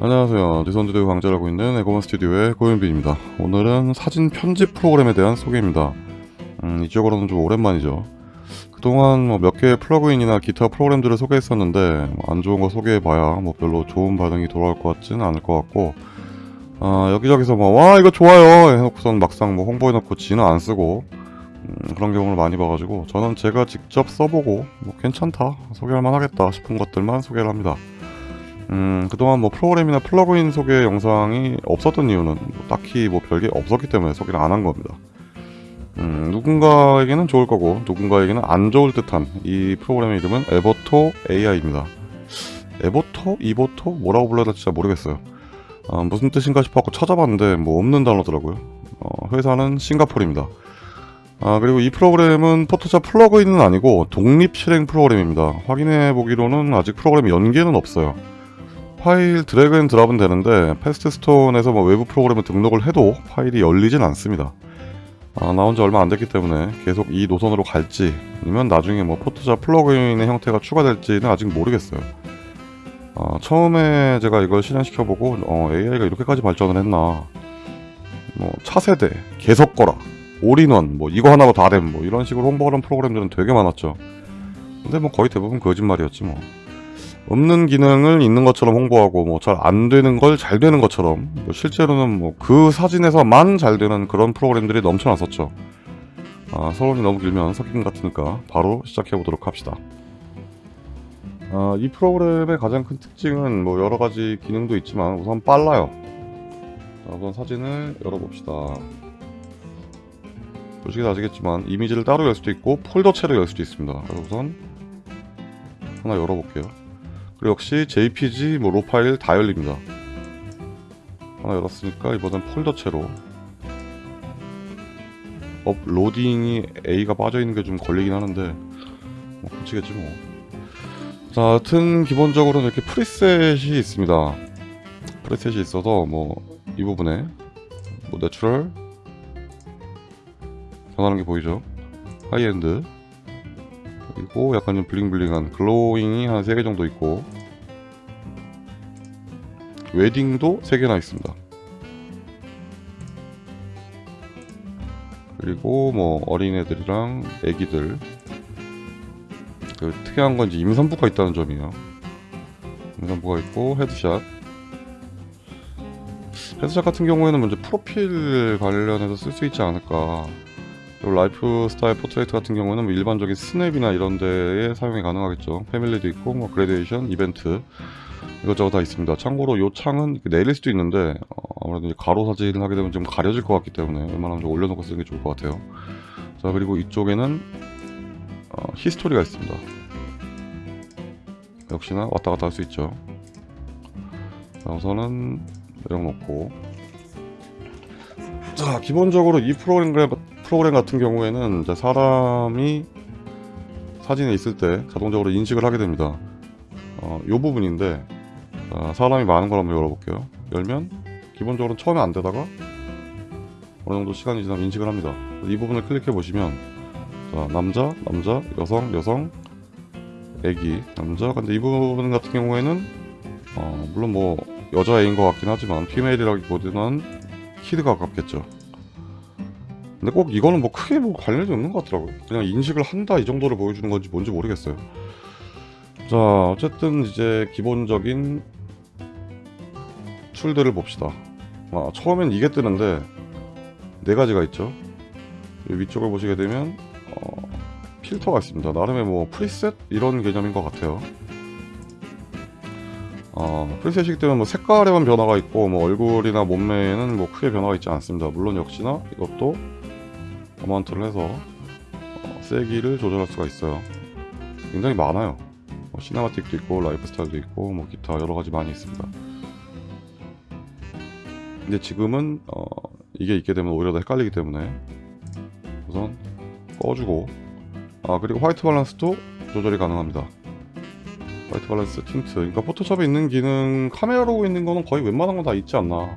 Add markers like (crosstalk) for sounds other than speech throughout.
안녕하세요. 디선드드 강좌를 있는 에고먼 스튜디오의 고현빈입니다. 오늘은 사진 편집 프로그램에 대한 소개입니다. 음, 이쪽으로는 좀 오랜만이죠. 그동안 뭐 몇 개의 플러그인이나 기타 프로그램들을 소개했었는데 뭐 안 좋은 거 소개해봐야 뭐 별로 좋은 반응이 돌아올 것 같지는 않을 것 같고 아, 여기저기서 뭐 와 이거 좋아요 해놓고선 막상 뭐 홍보해놓고 지는 안 쓰고 음, 그런 경우를 많이 봐가지고 저는 제가 직접 써보고 뭐 괜찮다 소개할 만 하겠다 싶은 것들만 소개를 합니다. 음, 그동안 뭐 프로그램이나 플러그인 소개 영상이 없었던 이유는 뭐 딱히 뭐 별게 없었기 때문에 소개를 안 한 겁니다. 음, 누군가에게는 좋을 거고 누군가에게는 안 좋을 듯한 이 프로그램의 이름은 에버토 AI입니다. 에버토? 이버토? 뭐라고 불러야 될지 잘 모르겠어요. 아, 무슨 뜻인가 싶어서 찾아봤는데 뭐 없는 단어더라고요. 어, 회사는 싱가포르입니다. 아, 그리고 이 프로그램은 포토샵 플러그인은 아니고 독립 실행 프로그램입니다. 확인해 보기로는 아직 프로그램 연계는 없어요. 파일 drag and drop은 되는데 패스트스톤에서 뭐 외부 프로그램을 등록을 해도 파일이 열리진 않습니다. 아, 나온 지 얼마 안 됐기 때문에 계속 이 노선으로 갈지 아니면 나중에 뭐 포토샵 플러그인의 형태가 추가될지는 아직 모르겠어요. 아, 처음에 제가 이걸 실행시켜보고 어, AI가 이렇게까지 발전을 했나 뭐 차세대, 게 섰거라, 올인원 뭐 이거 하나로 다됨 뭐 이런 식으로 홍보하는 프로그램들은 되게 많았죠. 근데 뭐 거의 대부분 거짓말이었지 뭐. 없는 기능을 있는 것처럼 홍보하고 뭐 잘 안 되는 걸 잘 되는 것처럼 뭐 실제로는 뭐 그 사진에서만 잘 되는 그런 프로그램들이 넘쳐났었죠. 아, 서론이 너무 길면 석인 같으니까 바로 시작해 보도록 합시다. 아, 이 프로그램의 가장 큰 특징은 뭐 여러 가지 기능도 있지만 우선 빨라요. 자, 우선 사진을 열어봅시다. 보시면 아시겠지만 이미지를 따로 열 수도 있고 폴더째로 열 수도 있습니다. 우선 하나 열어볼게요. 그리고 역시 JPG, 뭐, RAW 파일 다 열립니다. 하나 열었으니까 이번엔 폴더째로 uploading이 A가 빠져있는 게 좀 걸리긴 하는데 뭐 고치겠지 뭐. 자, 하여튼 기본적으로 이렇게 preset이 있습니다. preset이 있어서 뭐 이 부분에 뭐 natural 변하는 게 보이죠? 하이엔드 그리고 약간 좀 bling bling한 glowing이 한 3개 정도 있고 웨딩도 3개나 있습니다. 그리고 뭐 어린애들이랑 애기들. 그 특이한 건 이제 임산부가 있다는 점이에요. 임산부가 있고 headshot. Headshot 같은 경우에는 먼저 프로필 관련해서 쓸 수 있지 않을까 lifestyle portrait 같은 경우는 뭐 일반적인 스냅이나 이런 데에 사용이 가능하겠죠. family도 있고 뭐 graduation, 이벤트 이것저것 다 있습니다. 참고로 요 창은 내릴 수도 있는데 어, 아무래도 가로 사진을 하게 되면 좀 가려질 것 같기 때문에 웬만하면 좀 올려놓고 쓰는 게 좋을 것 같아요. 자 그리고 이쪽에는 어, 히스토리가 있습니다. 역시나 왔다 갔다 할 수 있죠. 자 우선은 내려놓고 자 기본적으로 이 프로그램 프로그램 같은 경우에는 사람이 사진에 있을 때 자동적으로 인식을 하게 됩니다. 어, 요 부분인데 자, 사람이 많은 걸 한번 열어볼게요. 열면 기본적으로 처음에 안 되다가 어느 정도 시간이 지나면 인식을 합니다. 이 부분을 클릭해 보시면 자, 남자, 남자, 여성, 여성, 애기, 남자. 근데 이 부분 같은 경우에는 어, 물론 뭐 여자애인 것 같긴 하지만 피메일이라기보다는 키드가 가깝겠죠. 근데 꼭 이거는 뭐 크게 뭐 관련이 없는 것 같더라고요. 그냥 인식을 한다 이 정도를 보여주는 건지 뭔지 모르겠어요. 자, 어쨌든 이제 기본적인 툴들을 봅시다. 아, 처음엔 이게 뜨는데 네 가지가 있죠. 이 위쪽을 보시게 되면 어, 필터가 있습니다. 나름의 뭐 프리셋 이런 개념인 것 같아요. 어, 프리셋이기 때문에 뭐 색깔에만 변화가 있고 뭐 얼굴이나 몸매에는 뭐 크게 변화가 있지 않습니다. 물론 역시나 이것도 어마운트를 해서 어, 세기를 조절할 수가 있어요. 굉장히 많아요. 뭐 cinematic도 있고 lifestyle도 있고 뭐 기타 여러 가지 많이 있습니다. 근데 지금은 어, 이게 있게 되면 오히려 더 헷갈리기 때문에 우선 꺼주고 아 그리고 white balance도 조절이 가능합니다. white balance tint 그러니까 포토샵에 있는 기능 Camera Raw 있는 거는 거의 웬만한 건 다 있지 않나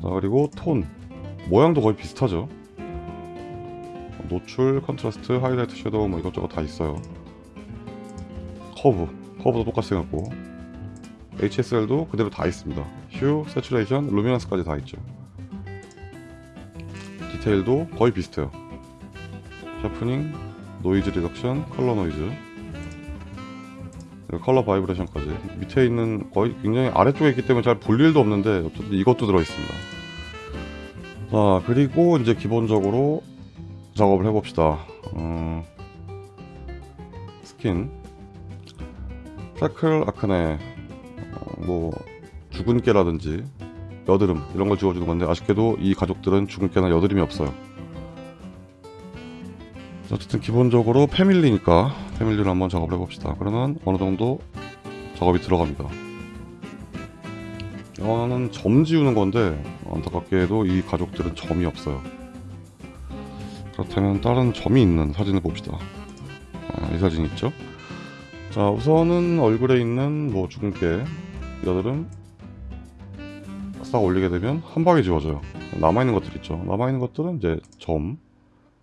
자 그리고 톤 모양도 거의 비슷하죠 노출, contrast, 하이라이트, shadow 뭐 이것저것 다 있어요 커브, 커브도 똑같이 생겼고 HSL도 그대로 다 있습니다. hue, saturation, luminance까지 다 있죠. 디테일도 거의 비슷해요. sharpening, noise reduction, color noise, color calibration까지 밑에 있는 거의 굉장히 아래쪽에 있기 때문에 잘 볼 일도 없는데 어쨌든 이것도 들어있습니다. 자 그리고 이제 기본적으로 작업을 해봅시다. 음, skin, freckle acne, 어, 뭐 주근깨라든지 여드름 이런 걸 지워주는 건데 아쉽게도 이 가족들은 주근깨나 여드름이 없어요. 어쨌든 기본적으로 family니까 family를 한번 작업을 해봅시다. 그러면 어느 정도 작업이 들어갑니다. 이거는 점 지우는 건데 안타깝게도 이 가족들은 점이 없어요. 그렇다면 다른 점이 있는 사진을 봅시다. 아, 이 사진 있죠? 자 우선은 얼굴에 있는 뭐 죽은 깨 여드름 싹 올리게 되면 한 방에 지워져요. 남아있는 것들 있죠. 남아있는 것들은 이제 점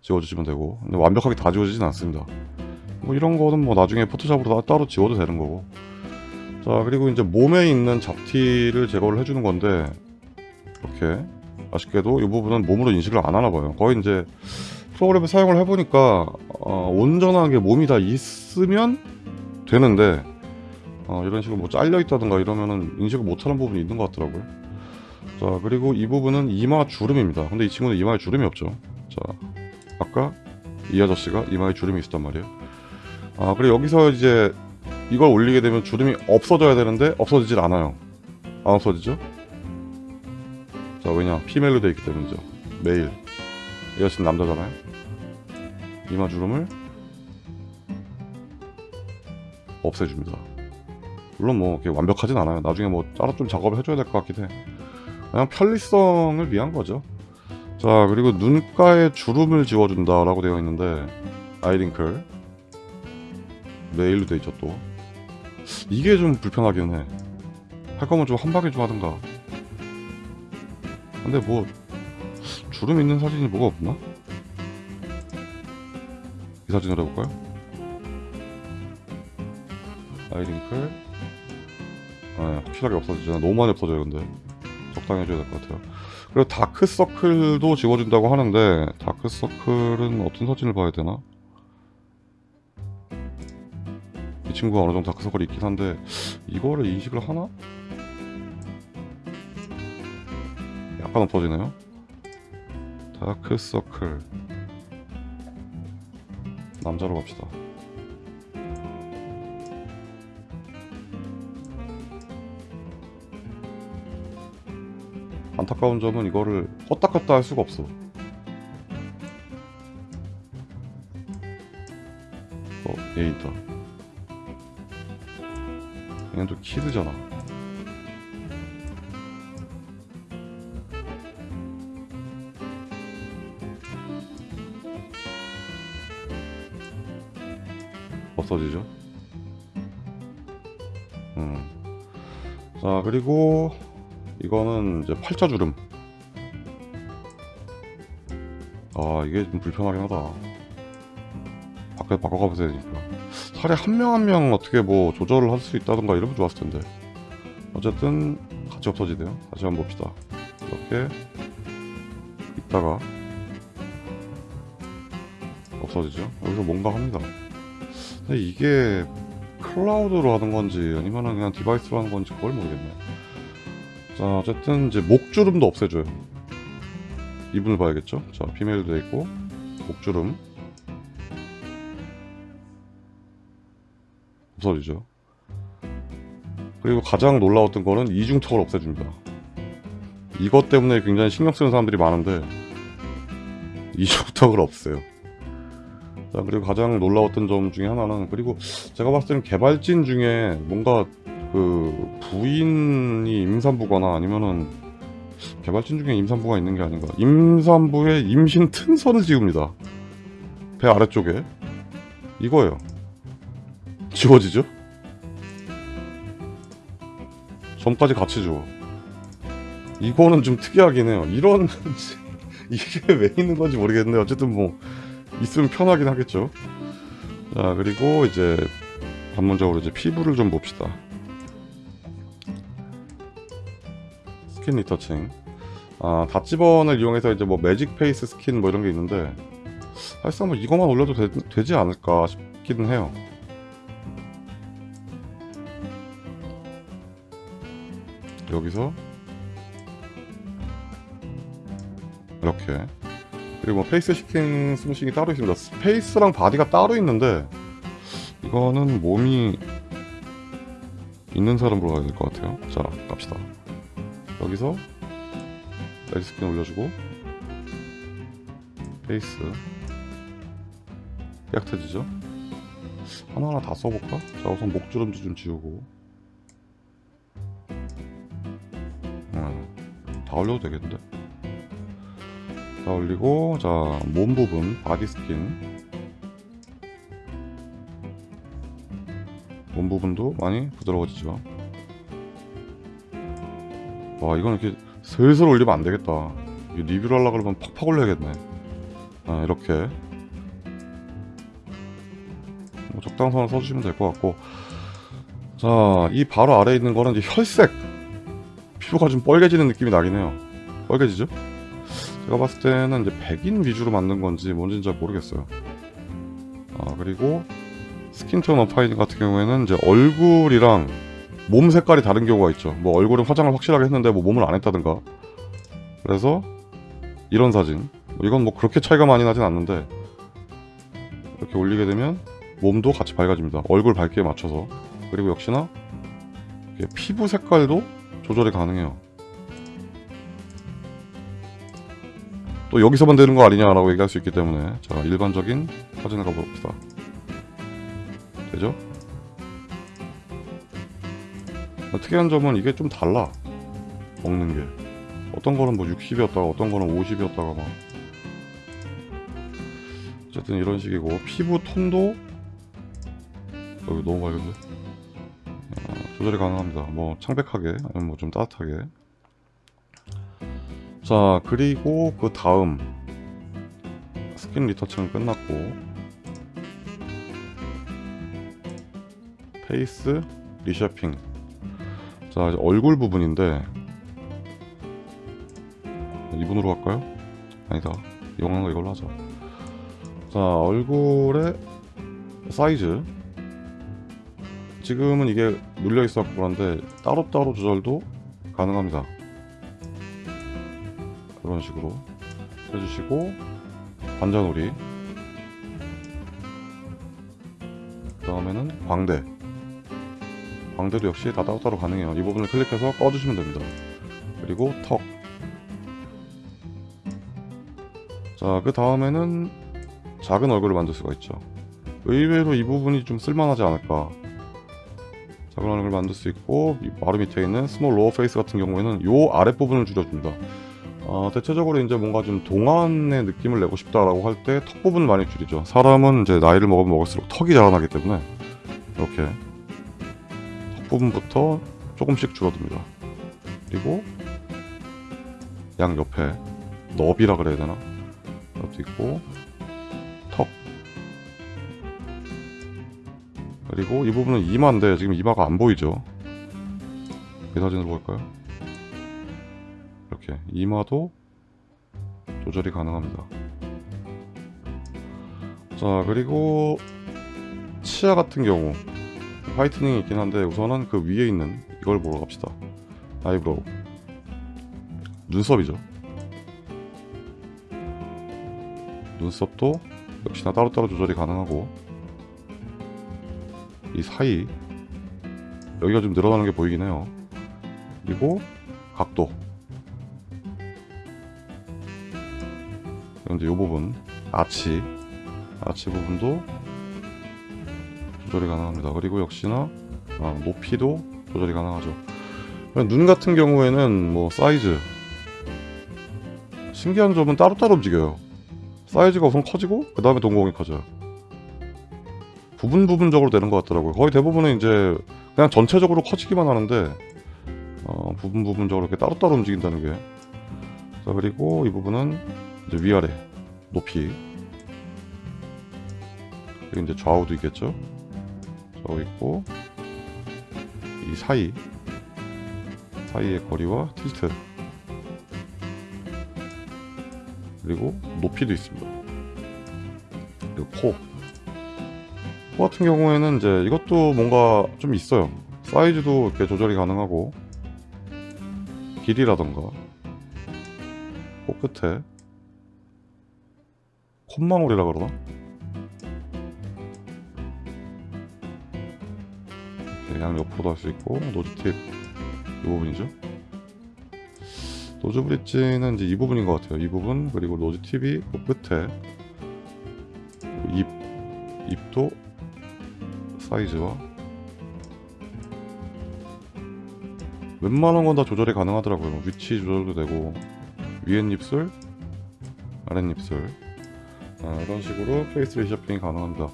지워주시면 되고 근데 완벽하게 다 지워지진 않습니다. 뭐 이런 거는 뭐 나중에 포토샵으로 다 따로 지워도 되는 거고 자 그리고 이제 몸에 있는 잡티를 제거를 해주는 건데 이렇게 아쉽게도 이 부분은 몸으로 인식을 안 하나 봐요. 거의 이제 프로그램을 사용을 해보니까 어, 온전하게 몸이 다 있으면 되는데 어, 이런 식으로 뭐 잘려 있다든가 이러면은 인식을 못하는 부분이 있는 것 같더라고요. 자 그리고 이 부분은 이마 주름입니다. 근데 이 친구는 이마에 주름이 없죠. 자 아까 이 아저씨가 이마에 주름이 있었단 말이에요. 아 그리고 여기서 이제 이걸 올리게 되면 주름이 없어져야 되는데 없어지질 않아요. 안 없어지죠? 자 왜냐 피멜로 되어 있기 때문이죠. 이 아저씨는 남자잖아요. 이마 주름을 없애줍니다. 물론 뭐 이렇게 완벽하진 않아요. 나중에 뭐 따로 좀 작업을 해줘야 될 것 같긴 해. 그냥 편리성을 위한 거죠. 자 그리고 눈가에 주름을 지워준다 라고 되어 있는데 아이링클 메일로 되어 있죠 또 이게 좀 불편하긴 해 할 거면 좀 한 방에 좀 하든가 근데 뭐 주름 있는 사진이 뭐가 없나? 이 사진을 해볼까요? 아이링클 아, 확실하게 없어지잖아 너무 많이 없어져요 근데 적당히 해줘야 될 것 같아요 그리고 다크서클도 지워준다고 하는데 다크서클은 어떤 사진을 봐야 되나? 이 친구가 어느 정도 다크서클이 있긴 한데 이거를 인식을 하나? 약간 엎어지네요 다크서클 남자로 갑시다 안타까운 점은 이거를 껐다 껐다 할 수가 없어. 어, 얘 있다. 얘는 또 키드잖아. 없어지죠? 음. 자, 그리고 이거는 이제 팔자주름. 아 이게 좀 불편하긴 하다. 밖에 바꿔가보세요 되니까 차라리 한명 한 명 어떻게 뭐 조절을 할 수 있다던가 이러면 좋았을 텐데. 어쨌든 같이 없어지네요. 다시 한번 봅시다. 이렇게 있다가 없어지죠? 여기서 뭔가 합니다 근데 이게 cloud로 하는 건지 아니면 그냥 device로 하는 건지 그걸 모르겠네. 자 어쨌든 이제 목주름도 없애줘요. 이분을 봐야겠죠? 자 피메일도 있고 목주름. 없어지죠. 그리고 가장 놀라웠던 거는 이중턱을 없애줍니다. 이것 때문에 굉장히 신경 쓰는 사람들이 많은데 이중턱을 없애요 자 그리고 가장 놀라웠던 점 중에 하나는 그리고 제가 봤을 때는 개발진 중에 뭔가 그 부인이 임산부거나 아니면은 개발진 중에 임산부가 있는 게 아닌가. 임산부의 임신 튼선을 지웁니다. 배 아래쪽에. 이거예요. 지워지죠? 점까지 같이 지워. 이거는 좀 특이하긴 해요. 이런 (laughs) 이게 왜 있는 건지 모르겠는데 어쨌든 뭐 있으면 편하긴 하겠죠. 자 그리고 이제 본격적으로 이제 피부를 좀 봅시다. skin retouching 아 dodge burn을 이용해서 이제 뭐 magic face skin 뭐 이런 게 있는데 사실상 뭐 이거만 올려도 되, 지 않을까 싶기는 해요. 여기서 이렇게 그리고 뭐 face skin smoothing이 따로 있습니다. face랑 body가 따로 있는데 이거는 몸이 있는 사람으로 가야 될 것 같아요. 자 갑시다. 여기서 red skin 올려주고 face 약해지죠? 하나하나 다 써볼까? 자 우선 목주름지 좀 지우고. 음, 다 올려도 되겠는데 다 올리고 자 몸 부분 body skin. 몸 부분도 많이 부드러워지죠. 와 이건 이렇게 슬슬 올리면 안 되겠다. 이게 리뷰를 하려고 그러면 팍팍 올려야겠네. 아 이렇게. 뭐 적당선을 써주시면 될 것 같고. 자이 바로 아래에 있는 거는 이제 혈색. 피부가 좀 뻘개지는 느낌이 나긴 해요. 뻘개지죠? 제가 봤을 때는 이제 백인 위주로 만든 건지 뭔지는 잘 모르겠어요. 아 그리고 스킨톤 어파이닝 같은 경우에는 이제 얼굴이랑 몸 색깔이 다른 경우가 있죠. 뭐 얼굴은 화장을 확실하게 했는데 뭐 몸을 안 했다든가. 그래서 이런 사진. 이건 뭐 그렇게 차이가 많이 나진 않는데 이렇게 올리게 되면 몸도 같이 밝아집니다. 얼굴 밝기에 맞춰서. 그리고 역시나 피부 색깔도 조절이 가능해요 또 여기서만 되는 거 아니냐라고 얘기할 수 있기 때문에 자 일반적인 사진을 가봅시다. 되죠? 특이한 점은 이게 좀 달라 먹는 게. 어떤 거는 뭐 60이었다가 어떤 거는 50이었다가 막. 어쨌든 이런 식이고 피부 톤도 여기 너무 밝은데? 어, 조절이 가능합니다. 뭐 창백하게 아니면 뭐 좀 따뜻하게 자 그리고 그 다음 skin retouching은 끝났고 face reshaping. 자 이제 얼굴 부분인데 이분으로 갈까요? 아니다. 이용한 거 이걸로 하자 자 얼굴의 사이즈. 지금은 이게 눌려 있어 갖고 그런데 따로따로 조절도 가능합니다 그런 식으로 해주시고 관자놀이 그 다음에는 광대 광대도 역시 다 따로따로 가능해요 이 부분을 클릭해서 꺼주시면 됩니다 그리고 턱 자, 그 다음에는 작은 얼굴을 만들 수가 있죠. 의외로 이 부분이 좀 쓸만하지 않을까. 작은 얼굴을 만들 수 있고 바로 밑에 있는 small lower face 같은 경우에는 요 아랫부분을 줄여줍니다. 어, 대체적으로 이제 뭔가 좀 동안의 느낌을 내고 싶다라고 할 때 턱 부분을 많이 줄이죠. 사람은 이제 나이를 먹으면 먹을수록 턱이 자라나기 때문에 이렇게 턱 부분부터 조금씩 줄어듭니다. 그리고 양 옆에 너비라 그래야 되나? 이것도 있고 턱 그리고 이 부분은 이마인데 지금 이마가 안 보이죠 이 사진으로 볼까요 이렇게 이마도 조절이 가능합니다. 자 그리고 치아 같은 경우 whitening이 있긴 한데 우선은 그 위에 있는 이걸 보러 갑시다. eyebrow. 눈썹이죠. 눈썹도 역시나 따로따로 조절이 가능하고 이 사이 여기가 좀 늘어나는 게 보이긴 해요. 그리고 각도 이제 이 부분 아치 아치 부분도 조절이 가능합니다. 그리고 역시나 아, 높이도 조절이 가능하죠. 눈 같은 경우에는 뭐 사이즈. 신기한 점은 따로따로 움직여요. 사이즈가 우선 커지고 그 다음에 동공이 커져요. 부분 부분적으로 되는 것 같더라고요. 거의 대부분은 이제 그냥 전체적으로 커지기만 하는데 어, 부분 부분적으로 이렇게 따로따로 움직인다는 게. 자, 그리고 이 부분은 이제 위아래 높이. 그리고 이제 좌우도 있겠죠? 좌우 있고 이 사이 사이의 거리와 틸트. 그리고 높이도 있습니다. 그리고 코. 코 같은 경우에는 이제 이것도 뭔가 좀 있어요. 사이즈도 이렇게 조절이 가능하고 길이라던가 코 끝에 콧망울이라 그러나? 양 옆으로도 할 수 있고 nose tip 이 부분이죠. nose bridge는 이제 이 부분인 것 같아요. 이 부분 그리고 nose tip이 그 끝에 입 입도 사이즈와 웬만한 건 다 조절이 가능하더라고요. 위치 조절도 되고 위엔 입술 아랫 입술 아, 이런 식으로 face reshaping이 가능합니다.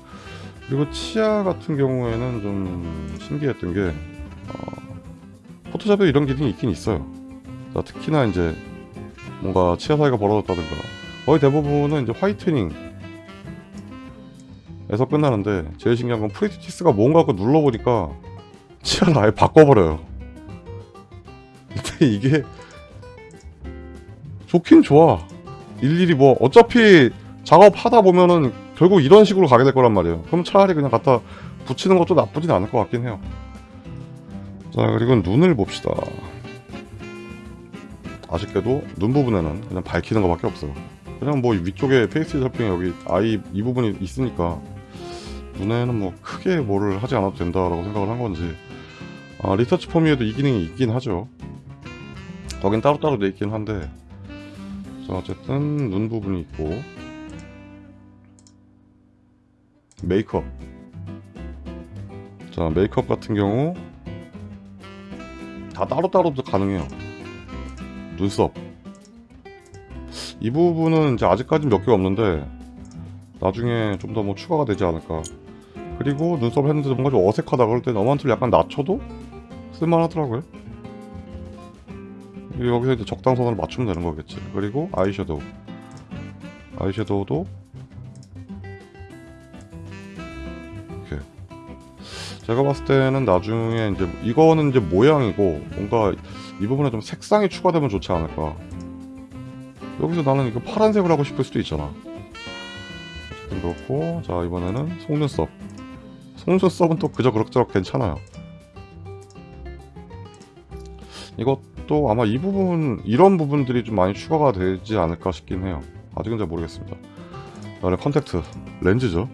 그리고 치아 같은 경우에는 좀 신기했던 게 어, 포토샵에 이런 기능이 있긴 있어요. 자, 특히나 이제 뭔가 치아 사이가 벌어졌다든가. 거의 대부분은 이제 whitening에서 끝나는데 제일 신기한 건 pretty teeth가 뭔가 그 눌러보니까 치아를 아예 바꿔버려요. 근데 이게 좋긴 좋아. 일일이 뭐 어차피 작업하다 보면은 결국 이런 식으로 가게 될 거란 말이에요. 그럼 차라리 그냥 갖다 붙이는 것도 나쁘진 않을 것 같긴 해요. 자 그리고 눈을 봅시다. 아쉽게도 눈 부분에는 그냥 밝히는 것밖에 없어요. 그냥 뭐 위쪽에 face shaping 여기 eye 이 부분이 있으니까 눈에는 뭐 크게 뭐를 하지 않아도 된다라고 생각을 한 건지 아, 리서치 폼위에도 이 기능이 있긴 하죠. 거긴 따로따로 돼 있긴 한데 자 어쨌든 눈 부분이 있고 메이크업. 자 메이크업 같은 경우 다 따로따로도 가능해요. 눈썹. 이 부분은 이제 아직까지 몇 개가 없는데 나중에 좀 더 뭐 추가가 되지 않을까. 그리고 눈썹 했는데 뭔가 좀 어색하다 그럴 때 너만트를 약간 낮춰도 쓸만하더라고요. 여기서 이제 적당선을 맞추면 되는 거겠지. 그리고 아이섀도우. 아이섀도우도 제가 봤을 때는 나중에 이제 이거는 이제 모양이고 뭔가 이 부분에 좀 색상이 추가되면 좋지 않을까. 여기서 나는 이거 파란색을 하고 싶을 수도 있잖아. 그렇고 자 이번에는 속눈썹. 속눈썹은 또 그저 그럭저럭 괜찮아요. 이것도 아마 이 부분 이런 부분들이 좀 많이 추가가 되지 않을까 싶긴 해요. 아직은 잘 모르겠습니다. 그다음에 contact. 렌즈죠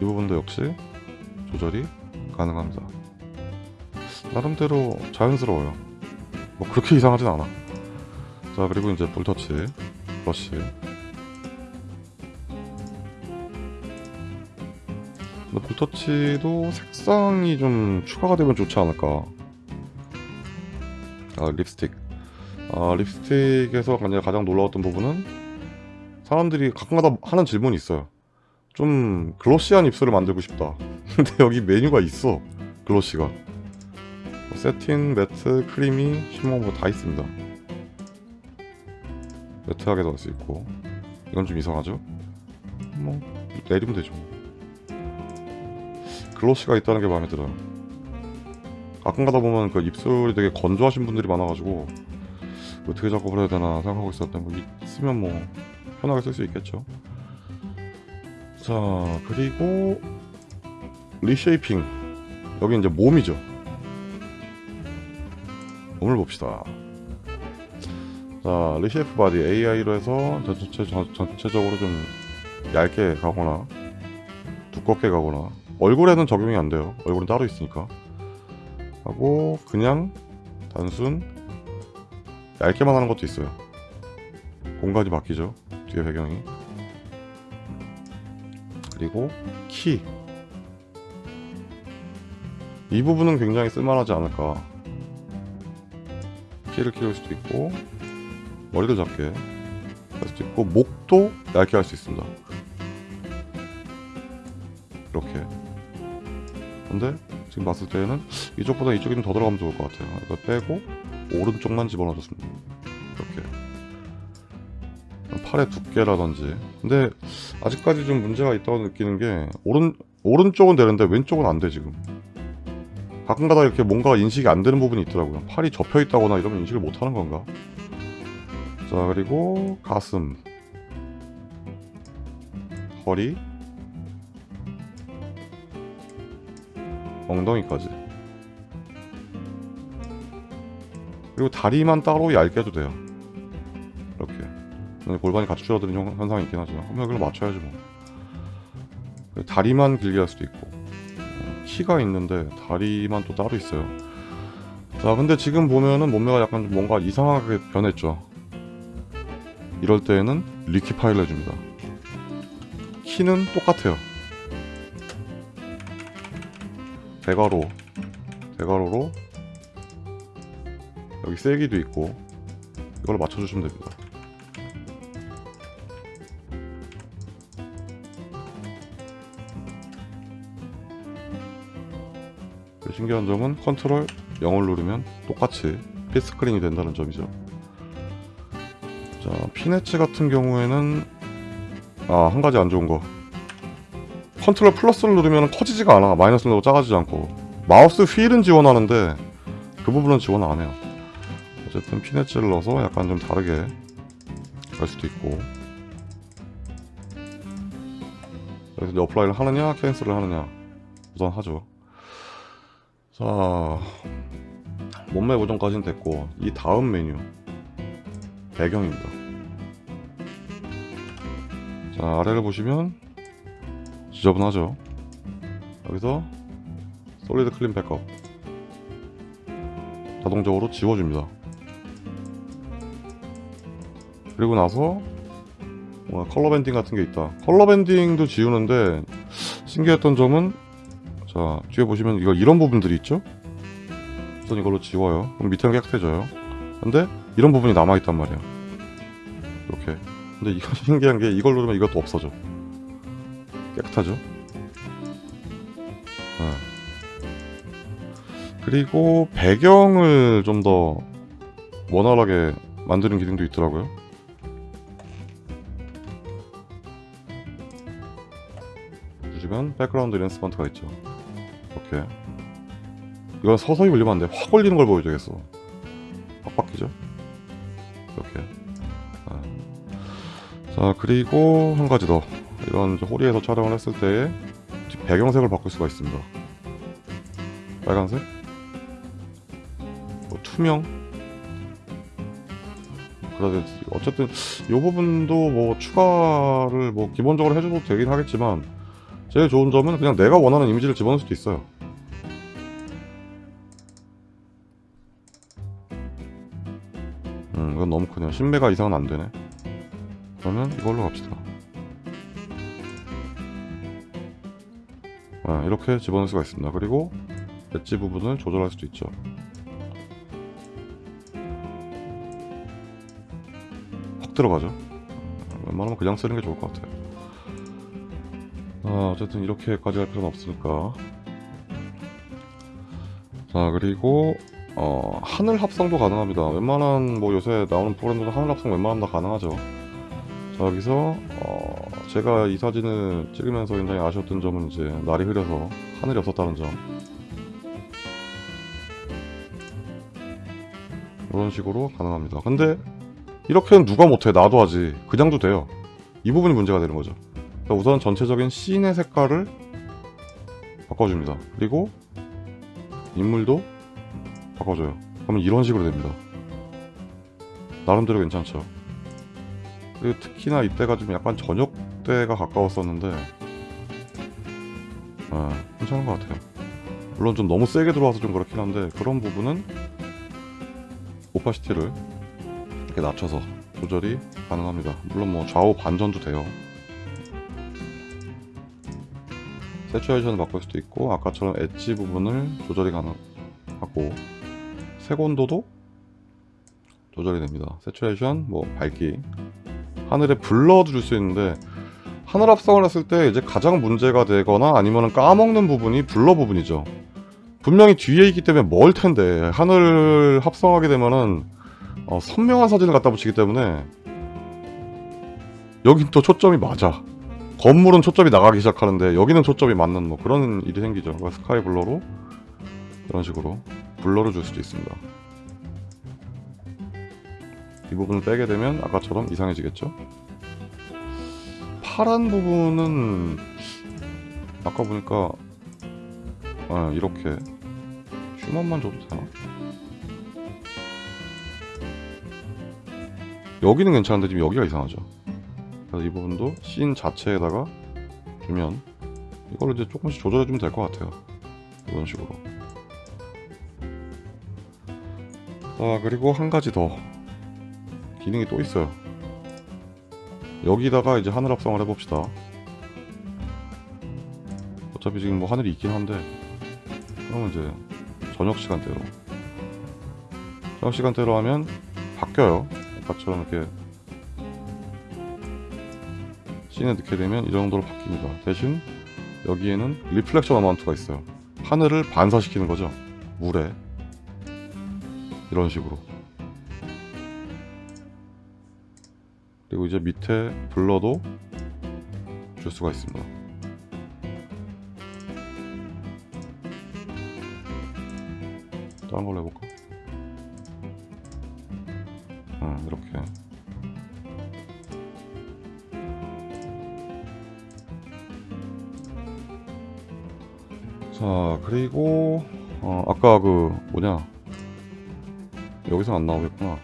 이 부분도 역시 조절이 가능합니다. 나름대로 자연스러워요. 뭐 그렇게 이상하진 않아. 자 그리고 이제 볼터치 브러쉬. 근데 볼터치도 색상이 좀 추가가 되면 좋지 않을까? 아 립스틱. 아 립스틱에서 가장 놀라웠던 부분은 사람들이 가끔가다 하는 질문이 있어요 좀 글로시한 입술을 만들고 싶다. (laughs) 근데 여기 메뉴가 있어 글로시가. 뭐 세틴, 매트, 크리미, 뭐다 있습니다. 매트하게도 할 수 있고. 이건 좀 이상하죠? 뭐 내리면 되죠. 글로시가 있다는 게 마음에 들어요. 가끔 가다 보면 그 입술이 되게 건조하신 분들이 많아가지고 어떻게 작업을 해야 되나 생각하고 있었는데 뭐 있으면 뭐 편하게 쓸 수 있겠죠 자 그리고 reshaping. 여기 이제 몸이죠. 몸을 봅시다. 자 reshape body AI로 해서 전체, 전, 전체적으로 좀 얇게 가거나 두껍게 가거나 얼굴에는 적용이 안 돼요. 얼굴은 따로 있으니까. 하고 그냥 단순 얇게만 하는 것도 있어요. 공간이 바뀌죠. 뒤에 배경이 그리고 키. 이 부분은 굉장히 쓸만하지 않을까. 키를 키울 수도 있고 머리도 작게 할 수도 있고 목도 얇게 할 수 있습니다. 이렇게. 근데 지금 봤을 때는 이쪽보다 이쪽이 좀 더 들어가면 좋을 것 같아요. 이거 빼고 오른쪽만 집어넣어줬습니다. 이렇게. 팔의 두께라든지 근데 아직까지 좀 문제가 있다고 느끼는 게 오른 오른쪽은 되는데 왼쪽은 안 돼 지금 가끔가다 이렇게 뭔가 인식이 안 되는 부분이 있더라고요. 팔이 접혀 있다거나 이러면 인식을 못 하는 건가? 자 그리고 가슴, 허리, 엉덩이까지. 그리고 다리만 따로 얇게 해도 돼요. 이렇게. 골반이 같이 줄어드는 현- 현상이 있긴 하지만 한번 이걸 맞춰야지 뭐. 다리만 길게 할 수도 있고 어, 키가 있는데 다리만 또 따로 있어요. 자 근데 지금 보면은 몸매가 약간 좀 뭔가 이상하게 변했죠. 이럴 때에는 liquify를 해줍니다. 키는 똑같아요. 대괄호 대괄호로 여기 세기도 있고 이걸로 맞춰주시면 됩니다. 신기한 점은 컨트롤 0을 누르면 똑같이 full screen이 된다는 점이죠. 자, 피네츠 같은 경우에는 아, 한 가지 안 좋은 거. 컨트롤 플러스를 누르면 커지지가 않아. 마이너스를 누르고 작아지지 않고. 마우스 휠은 지원하는데 그 부분은 지원 안 해요. 어쨌든 피네츠를 넣어서 약간 좀 다르게 갈 수도 있고. 그래서 이제 apply를 하느냐, cancel을 하느냐 우선 하죠. 자, 몸매 보정까지는 됐고 이 다음 메뉴 배경입니다. 자, 아래를 보시면 지저분하죠. 여기서 solid clean backdrop 자동적으로 지워줍니다. 그리고 나서 뭔가 color banding 같은 게 있다. color banding도 지우는데 신기했던 점은 자 뒤에 보시면 이거 이런 부분들이 있죠? 우선 이걸로 지워요. 그럼 밑에는 깨끗해져요. 근데 이런 부분이 남아있단 말이야. 이렇게. 근데 이거 (laughs) 신기한 게 이걸 누르면 이것도 없어져. 깨끗하죠? 네. 그리고 배경을 좀 더 원활하게 만드는 기능도 있더라고요. 보시면 background enhancement가 있죠. 이렇게. 이건 서서히 올리면 안 돼. 확 올리는 걸 보여줘야겠어. 확 바뀌죠? 이렇게. 아. 자, 그리고 한 가지 더. 이런 호리에서 촬영을 했을 때 배경색을 바꿀 수가 있습니다. 빨간색, 뭐 투명. 그라든지 어쨌든 이 부분도 뭐 추가를 뭐 기본적으로 해줘도 되긴 하겠지만 제일 좋은 점은 그냥 내가 원하는 이미지를 집어넣을 수도 있어요. 음, 이건 너무 크네요. 10메가 이상은 안 되네. 그러면 이걸로 갑시다. 아, 이렇게 집어넣을 수가 있습니다. 그리고 엣지 부분을 조절할 수도 있죠. 확 들어가죠. 웬만하면 그냥 쓰는 게 좋을 것 같아요. 아, 어쨌든 이렇게까지 할 필요는 없으니까. 자, 그리고 어, 하늘 합성도 가능합니다. 웬만한 뭐 요새 나오는 프로그램들도 하늘 합성 웬만하면 다 가능하죠. 자, 여기서 어, 제가 이 사진을 찍으면서 굉장히 아쉬웠던 점은 이제 날이 흐려서 하늘이 없었다는 점. 이런 식으로 가능합니다. 근데 이렇게는 누가 못해? 나도 하지. 그냥도 돼요. 이 부분이 문제가 되는 거죠. 자, 우선 전체적인 씬의 색깔을 바꿔줍니다. 그리고 인물도 바꿔줘요. 그러면 이런 식으로 됩니다. 나름대로 괜찮죠. 그리고 특히나 이때가 좀 약간 저녁 때가 가까웠었는데 아, 괜찮은 것 같아요. 물론 좀 너무 세게 들어와서 좀 그렇긴 한데 그런 부분은 opacity를 이렇게 낮춰서 조절이 가능합니다. 물론 뭐 좌우 반전도 돼요. saturation을 바꿀 수도 있고 아까처럼 엣지 부분을 조절이 가능하고 색온도도 조절이 됩니다. saturation, 뭐 밝기, 하늘에 blur도 줄 수 있는데 하늘 합성을 했을 때 이제 가장 문제가 되거나 아니면 까먹는 부분이 블러 부분이죠. 분명히 뒤에 있기 때문에 멀 텐데 하늘 합성하게 되면은 어, 선명한 사진을 갖다 붙이기 때문에 여긴 또 초점이 맞아. 건물은 초점이 나가기 시작하는데 여기는 초점이 맞는 뭐 그런 일이 생기죠. 그러니까 스카이 블러로 이런 식으로 블러를 줄 수도 있습니다. 이 부분을 빼게 되면 아까처럼 이상해지겠죠? 파란 부분은 아까 보니까 아, 이렇게 휴먼만 줘도 되나? 여기는 괜찮은데 지금 여기가 이상하죠. 그래서 이 부분도 씬 자체에다가 주면 이걸로 이제 조금씩 조절해주면 될 것 같아요. 이런 식으로. 자 그리고 한 가지 더 기능이 또 있어요. 여기다가 이제 하늘 합성을 해봅시다. 어차피 지금 뭐 하늘이 있긴 한데 그러면 이제 저녁 시간대로 저녁 시간대로 하면 바뀌어요. 아까처럼 이렇게 scene에 넣게 되면 이 정도로 바뀝니다. 대신 여기에는 reflection amount가 있어요. 하늘을 반사시키는 거죠. 물에 이런 식으로 그리고 이제 밑에 블러도 줄 수가 있습니다. 다른 걸로 해볼까? 자 그리고 어, 아까 그 뭐냐? 여기서 안 나오겠구나.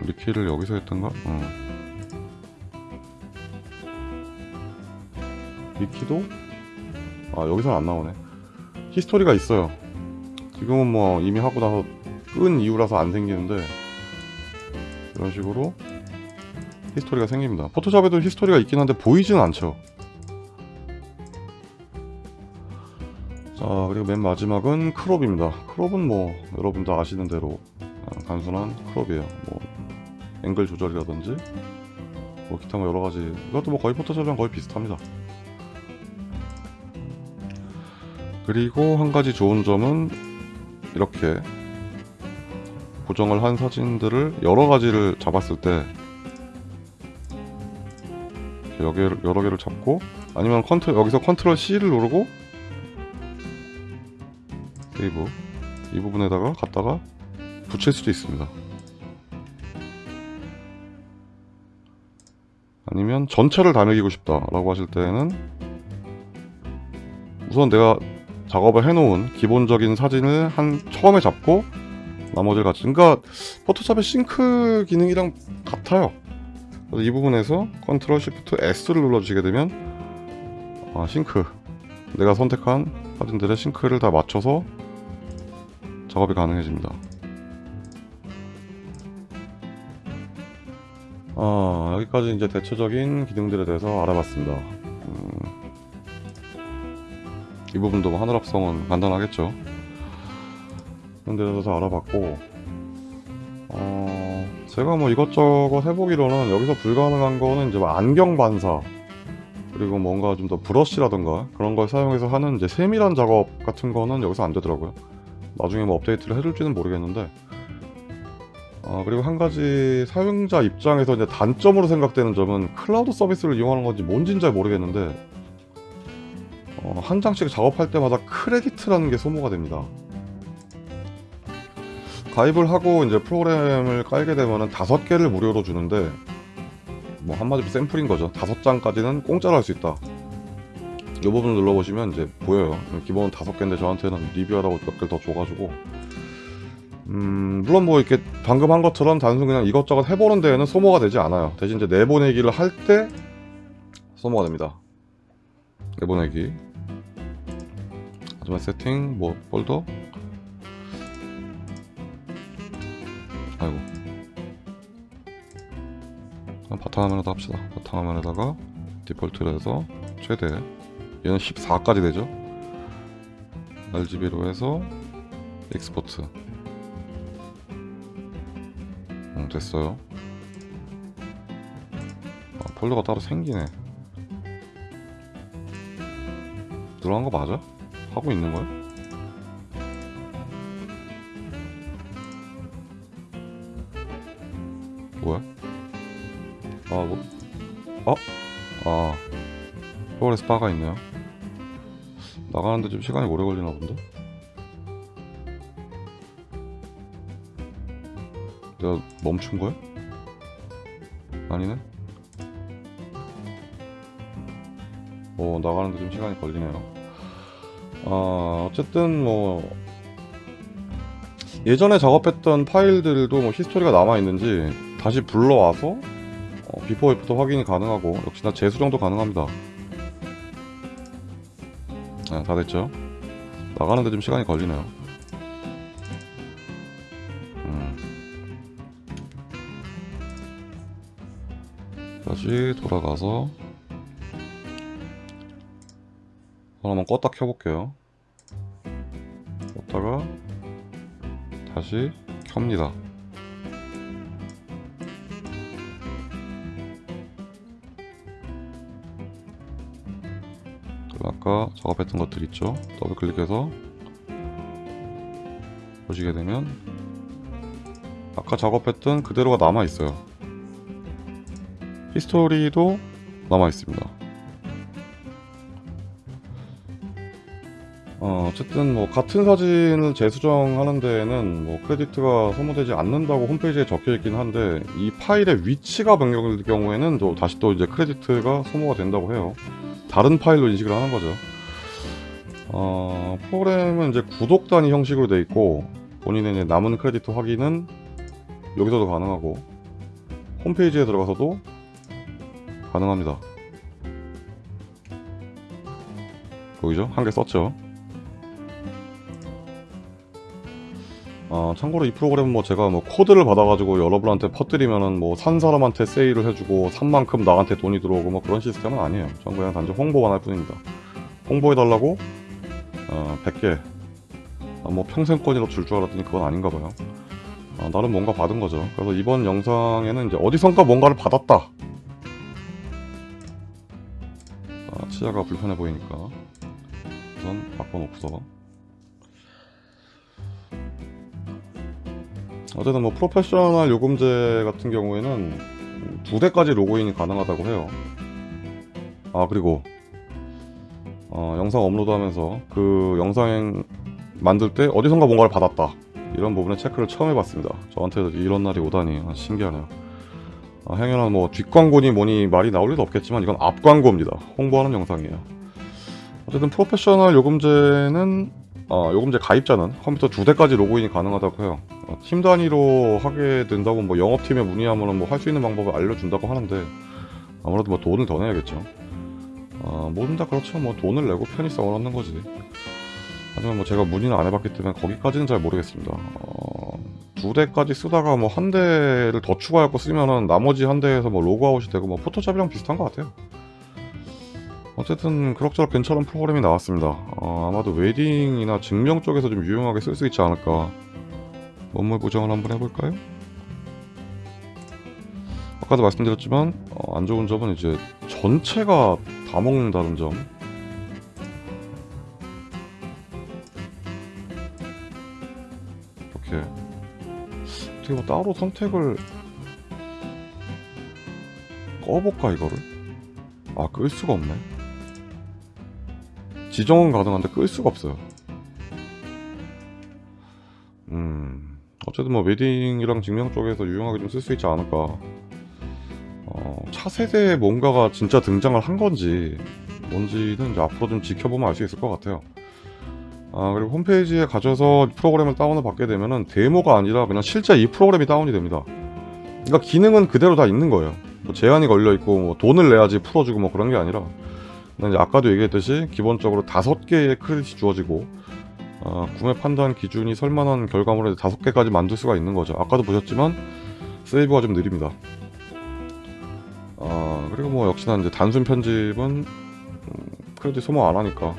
liquify를 여기서 했던가? 어. liquify도? 아 여기서는 안 나오네. history가 있어요. 지금은 뭐 이미 하고 나서 끈 이유라서 안 생기는데 이런 식으로 history가 생깁니다. 포토샵에도 history가 있긴 한데 보이지는 않죠 그리고 맨 마지막은 crop입니다. crop은 뭐 여러분도 아시는 대로 어, 단순한 crop이에요. 뭐 앵글 조절이라든지 뭐 기타 뭐 여러가지 이것도 뭐 거의 Photoshop이랑 거의 비슷합니다. 그리고 한 가지 좋은 점은 이렇게 고정을 한 사진들을 여러 가지를 잡았을 때 여러 개를 잡고 아니면 컨트 여기서 Control C를 누르고 세이브 이 부분에다가 갖다가 붙일 수도 있습니다. 아니면 전체를 다 먹이고 싶다 라고 하실 때는 우선 내가 작업을 해놓은 기본적인 사진을 한 처음에 잡고 나머지를 같이 그러니까 Photoshop의 sync 기능이랑 같아요. 이 부분에서 Control Shift S를 눌러주시게 되면 아, 싱크 내가 선택한 사진들의 sync를 다 맞춰서 작업이 가능해집니다. 아, 여기까지 이제 대체적인 기능들에 대해서 알아봤습니다. 음, 이 부분도 뭐 하늘 합성은 간단하겠죠. 그런 데 대해서 알아봤고, 어, 제가 뭐 이것저것 해보기로는 여기서 불가능한 거는 이제 뭐 안경 반사, 그리고 뭔가 좀 더 브러쉬라던가 그런 걸 사용해서 하는 이제 세밀한 작업 같은 거는 여기서 안 되더라고요. 나중에 뭐 업데이트를 해줄지는 모르겠는데 어, 그리고 한 가지 사용자 입장에서 이제 단점으로 생각되는 점은 클라우드 서비스를 이용하는 건지 뭔지는 잘 모르겠는데 어, 한 장씩 작업할 때마다 크레디트라는 게 소모가 됩니다. 가입을 하고 이제 프로그램을 깔게 되면은 다섯 개를 무료로 주는데 뭐 한마디로 샘플인 거죠. 다섯 장까지는 공짜로 할 수 있다. 이 부분을 눌러보시면 이제 보여요. 기본 다섯 개인데 저한테는 리뷰하라고 몇 개를 더 줘가지고 음, 물론 뭐 이렇게 방금 한 것처럼 단순 그냥 이것저것 해보는 데에는 소모가 되지 않아요. 대신 이제 내보내기를 할 때 소모가 됩니다. 내보내기. 하지만 세팅, 뭐 폴더. 아이고. 바탕화면에다 합시다. 바탕화면에다가 디폴트로 해서 최대. 얘는 14까지 되죠. RGB로 해서 export. 응, 됐어요. 아, 폴더가 따로 생기네. 들어간 거 맞아? 하고 있는 거야? 뭐야? 아, 뭐? 어? 아, 프로레스 바가 있네요. 나가는데 좀 시간이 오래 걸리나 본데? 내가 멈춘 거야? 아니네? 어, 나가는데 좀 시간이 걸리네요. 아, 어쨌든 뭐, 예전에 작업했던 파일들도 뭐 history가 남아있는지 다시 불러와서 어, before after 확인이 가능하고 역시나 재수정도 가능합니다. 네, 다 됐죠? 나가는데 좀 시간이 걸리네요. 음. 다시 돌아가서 한번 껐다 켜볼게요. 껐다가 다시 켭니다. 아까 작업했던 것들 있죠? 더블 클릭해서 보시게 되면 아까 작업했던 그대로가 남아 있어요. history도 남아 있습니다. 어, 어쨌든 뭐 같은 사진을 재수정하는 데에는 뭐 크레디트가 소모되지 않는다고 홈페이지에 적혀 있긴 한데 이 파일의 위치가 변경될 경우에는 또 다시 또 이제 크레디트가 소모가 된다고 해요. 다른 파일로 인식을 하는 거죠. 어, 프로그램은 이제 구독 단위 형식으로 돼 있고 본인의 남은 크레디트 확인은 여기서도 가능하고 홈페이지에 들어가서도 가능합니다. 보이죠? 한 개 썼죠. 어, 참고로 이 프로그램은 뭐 제가 뭐 코드를 받아가지고 여러분한테 퍼뜨리면은 뭐 산 사람한테 세일을 해주고 산 만큼 나한테 돈이 들어오고 뭐 그런 시스템은 아니에요. 전 그냥 단지 홍보만 할 뿐입니다. 홍보해달라고 어, 100개 아, 뭐 평생권이라도 줄줄 알았더니 그건 아닌가 봐요. 아, 나름 뭔가 받은 거죠. 그래서 이번 영상에는 이제 어디선가 뭔가를 받았다. 아, 치아가 불편해 보이니까 우선 바꿔놓고서 어쨌든 뭐 프로페셔널 요금제 같은 경우에는 두 대까지 로그인이 가능하다고 해요. 아 그리고 어, 영상 업로드하면서 그 영상 만들 때 어디선가 뭔가를 받았다 이런 부분에 체크를 처음 해봤습니다. 저한테도 이런 날이 오다니 아, 신기하네요. 아, 행여나 뭐 뒷광고니 뭐니 말이 나올 리도 없겠지만 이건 앞광고입니다. 홍보하는 영상이에요. 어쨌든 프로페셔널 요금제는 어, 요금제 가입자는 컴퓨터 두 대까지 로그인이 가능하다고 해요. 어, 팀 단위로 하게 된다고 뭐 영업팀에 문의하면 뭐 할 수 있는 방법을 알려준다고 하는데 아무래도 뭐 돈을 더 내야겠죠. 어, 뭐든 다 그렇죠. 뭐 돈을 내고 편의성을 얻는 거지. 하지만 뭐 제가 문의는 안 해봤기 때문에 거기까지는 잘 모르겠습니다. 어, 두 대까지 쓰다가 뭐 한 대를 더 추가하고 쓰면은 나머지 한 대에서 뭐 로그아웃이 되고 뭐 Photoshop이랑 비슷한 것 같아요. 어쨌든 그럭저럭 괜찮은 프로그램이 나왔습니다. 어, 아마도 웨딩이나 증명 쪽에서 좀 유용하게 쓸 수 있지 않을까. 인물 보정을 한번 해볼까요? 아까도 말씀드렸지만 어, 안 좋은 점은 이제 전체가 다 먹는다는 점. 이렇게 어떻게 뭐 따로 선택을 꺼볼까 이거를? 아 끌 수가 없네. 지정은 가능한데 끌 수가 없어요. 음, 어쨌든 뭐 웨딩이랑 증명 쪽에서 유용하게 좀 쓸 수 있지 않을까. 어, 차세대에 뭔가가 진짜 등장을 한 건지 뭔지는 이제 앞으로 좀 지켜보면 알 수 있을 것 같아요. 아 그리고 홈페이지에 가셔서 프로그램을 다운을 받게 되면은 데모가 아니라 그냥 실제 이 프로그램이 다운이 됩니다. 그러니까 기능은 그대로 다 있는 거예요. 뭐 제한이 걸려 있고 뭐 돈을 내야지 풀어주고 뭐 그런 게 아니라 아까도 얘기했듯이 기본적으로 다섯 개의 크레딧이 주어지고 어, 구매 판단 기준이 설만한 결과물을 다섯 개까지 만들 수가 있는 거죠. 아까도 보셨지만 세이브가 좀 느립니다. 어, 그리고 뭐 역시나 이제 단순 편집은 음, 크레딧 소모 안 하니까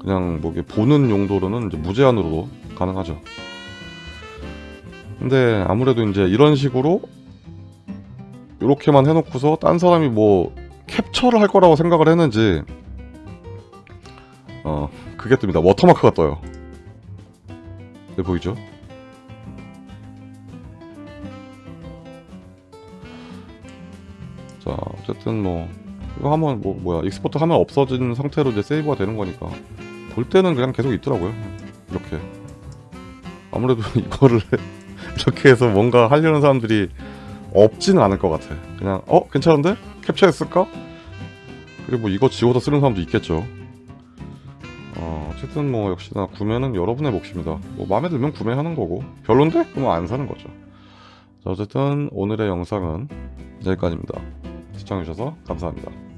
그냥 뭐 보는 용도로는 이제 무제한으로도 가능하죠. 근데 아무래도 이제 이런 식으로 이렇게만 해놓고서 딴 사람이 뭐 캡처를 할 거라고 생각을 했는지 어 그게 뜹니다. watermark가 떠요. 네 보이죠? 자 어쨌든 뭐 이거 하면 뭐 뭐야. export 하면 없어진 상태로 이제 세이브가 되는 거니까. 볼 때는 그냥 계속 있더라고요. 이렇게. 아무래도 (laughs) 이거를 이렇게 해서 뭔가 하려는 사람들이 없지는 않을 것 같아. 그냥 어? 괜찮은데 캡처했을까? 그리고 뭐 이거 지워서 쓰는 사람도 있겠죠. 어, 어쨌든 뭐 역시나 구매는 여러분의 몫입니다. 뭐 마음에 들면 구매하는 거고. 별론데? 그러면 안 사는 거죠. 자, 어쨌든 오늘의 영상은 여기까지입니다. 시청해주셔서 감사합니다